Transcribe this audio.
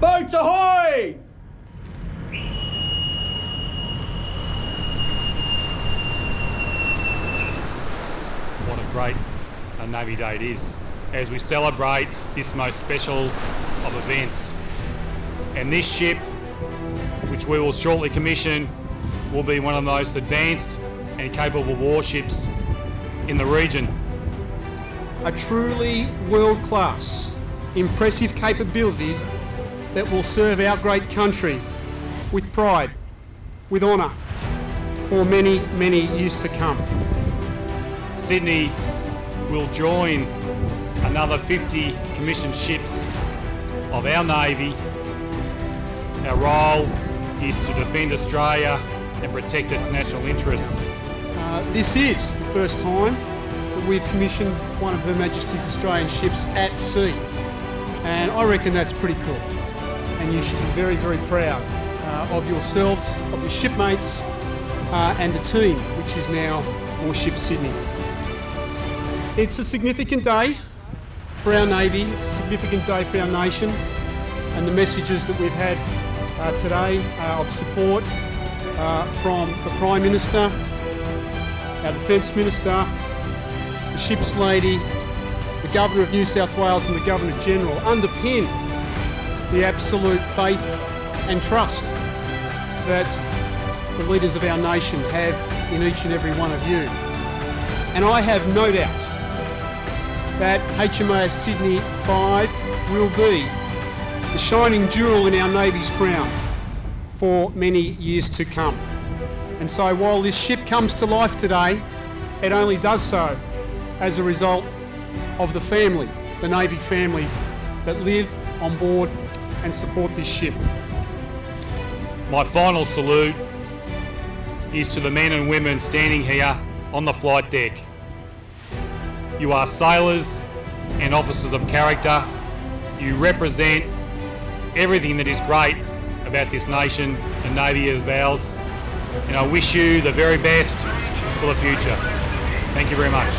Boats ahoy! what a great uh, Navy Day it is as we celebrate this most special of events. And this ship, which we will shortly commission, will be one of the most advanced and capable warships in the region. a truly world class, impressive capability that will serve our great country with pride, with honour, for many, many years to come. Sydney will join another 50 commissioned ships of our Navy. Our role is to defend Australia and protect its national interests. Uh, this is the first time that we've commissioned one of Her Majesty's Australian ships at sea, and I reckon that's pretty cool. And you should be very, very proud uh, of yourselves, of your shipmates, uh, and the team, which is now Warship Sydney. It's a significant day for our Navy, it's a significant day for our nation, and the messages that we've had uh, today uh, of support uh, from the Prime Minister, our Defence Minister, the Ships Lady, the Governor of New South Wales and the Governor General underpin the absolute faith and trust that the leaders of our nation have in each and every one of you. And I have no doubt that HMAS Sydney 5 will be the shining jewel in our Navy's crown for many years to come. And so while this ship comes to life today, it only does so as a result of the family, the Navy family, that live on board and support this ship. My final salute is to the men and women standing here on the flight deck. You are sailors and officers of character. You represent everything that is great about this nation and Navy of ours. And I wish you the very best for the future. Thank you very much.